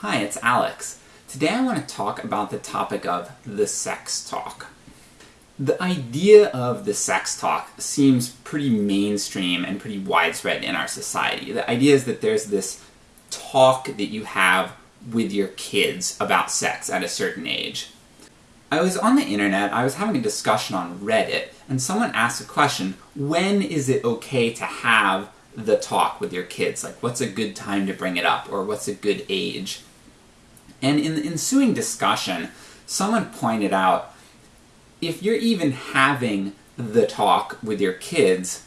Hi, it's Alex. Today I want to talk about the topic of the sex talk. The idea of the sex talk seems pretty mainstream and pretty widespread in our society. The idea is that there's this talk that you have with your kids about sex at a certain age. I was on the internet, I was having a discussion on Reddit, and someone asked a question, when is it okay to have the talk with your kids? Like, what's a good time to bring it up, or what's a good age? And in the ensuing discussion, someone pointed out, if you're even having the talk with your kids,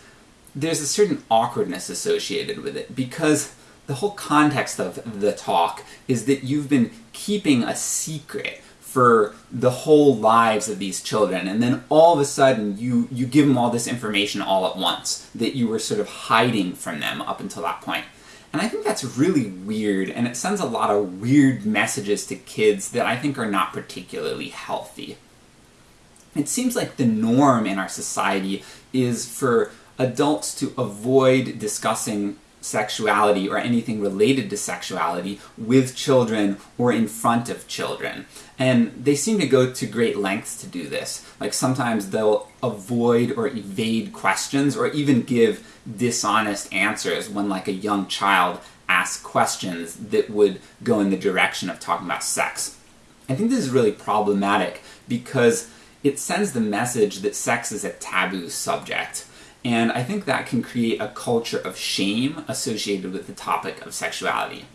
there's a certain awkwardness associated with it, because the whole context of the talk is that you've been keeping a secret for the whole lives of these children, and then all of a sudden you, you give them all this information all at once that you were sort of hiding from them up until that point. And I think that's really weird, and it sends a lot of weird messages to kids that I think are not particularly healthy. It seems like the norm in our society is for adults to avoid discussing sexuality or anything related to sexuality with children or in front of children. And they seem to go to great lengths to do this. Like sometimes they'll avoid or evade questions or even give dishonest answers when like a young child asks questions that would go in the direction of talking about sex. I think this is really problematic because it sends the message that sex is a taboo subject. And I think that can create a culture of shame associated with the topic of sexuality.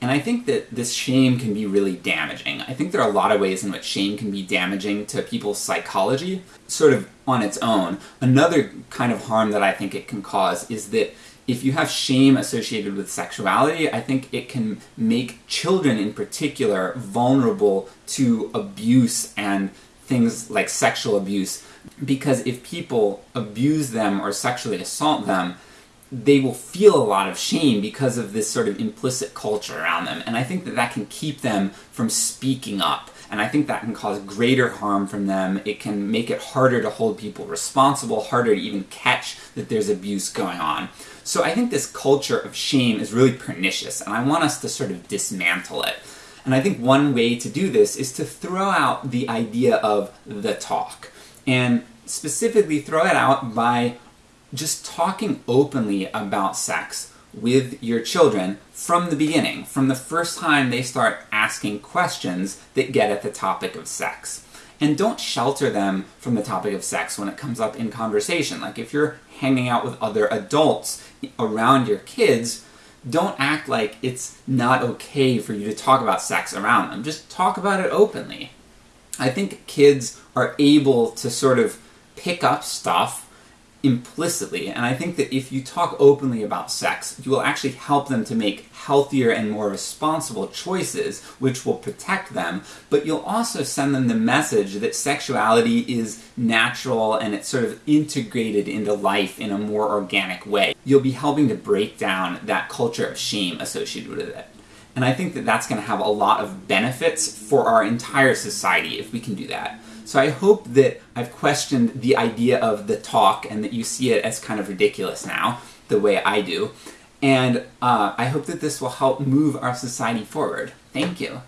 And I think that this shame can be really damaging. I think there are a lot of ways in which shame can be damaging to people's psychology, sort of on its own. Another kind of harm that I think it can cause is that if you have shame associated with sexuality, I think it can make children in particular vulnerable to abuse and things like sexual abuse because if people abuse them or sexually assault them, they will feel a lot of shame because of this sort of implicit culture around them, and I think that that can keep them from speaking up, and I think that can cause greater harm from them. It can make it harder to hold people responsible, harder to even catch that there's abuse going on. So I think this culture of shame is really pernicious, and I want us to sort of dismantle it. And I think one way to do this is to throw out the idea of the talk and specifically throw it out by just talking openly about sex with your children from the beginning, from the first time they start asking questions that get at the topic of sex. And don't shelter them from the topic of sex when it comes up in conversation. Like if you're hanging out with other adults around your kids, don't act like it's not okay for you to talk about sex around them. Just talk about it openly. I think kids are able to sort of pick up stuff implicitly, and I think that if you talk openly about sex, you will actually help them to make healthier and more responsible choices, which will protect them, but you'll also send them the message that sexuality is natural and it's sort of integrated into life in a more organic way. You'll be helping to break down that culture of shame associated with it. And I think that that's going to have a lot of benefits for our entire society if we can do that. So I hope that I've questioned the idea of the talk and that you see it as kind of ridiculous now, the way I do. And uh, I hope that this will help move our society forward. Thank you.